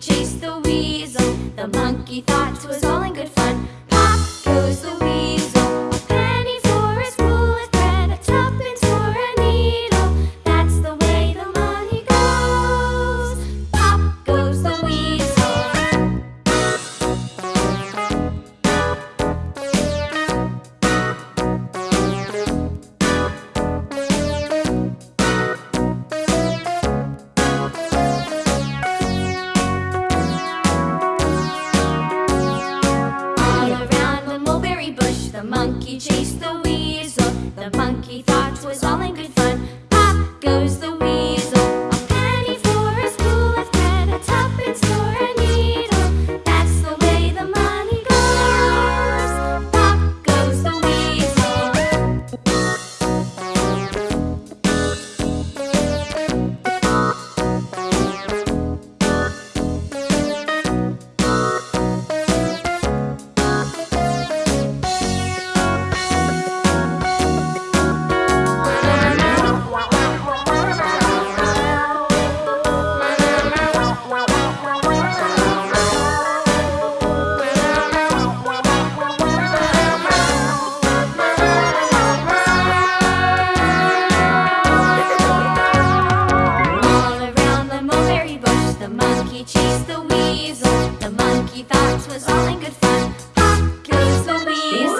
chased the weasel. The monkey thought it was all in good fun. Pop goes the He chased the wind. thought it was all in good fun. Pop, please, Louise.